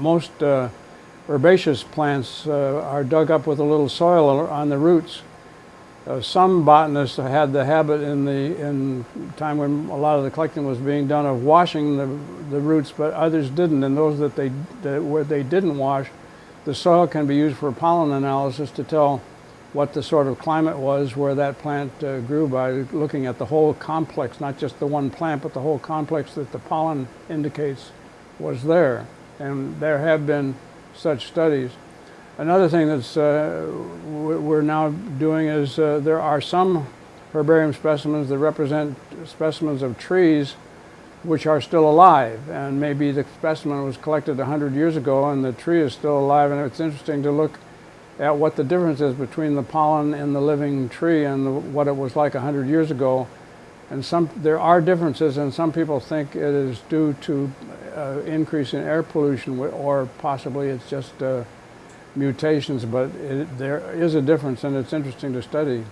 Most uh, herbaceous plants uh, are dug up with a little soil on the roots. Uh, some botanists had the habit in the in time when a lot of the collecting was being done of washing the, the roots, but others didn't. And those that they that, where they didn't wash, the soil can be used for pollen analysis to tell what the sort of climate was where that plant uh, grew by looking at the whole complex, not just the one plant, but the whole complex that the pollen indicates was there. And there have been such studies. Another thing that's uh, we're now doing is uh, there are some herbarium specimens that represent specimens of trees which are still alive and maybe the specimen was collected 100 years ago and the tree is still alive and it's interesting to look at what the difference is between the pollen in the living tree and the, what it was like 100 years ago. And some, there are differences and some people think it is due to uh, increase in air pollution or possibly it's just uh, mutations, but it, there is a difference and it's interesting to study.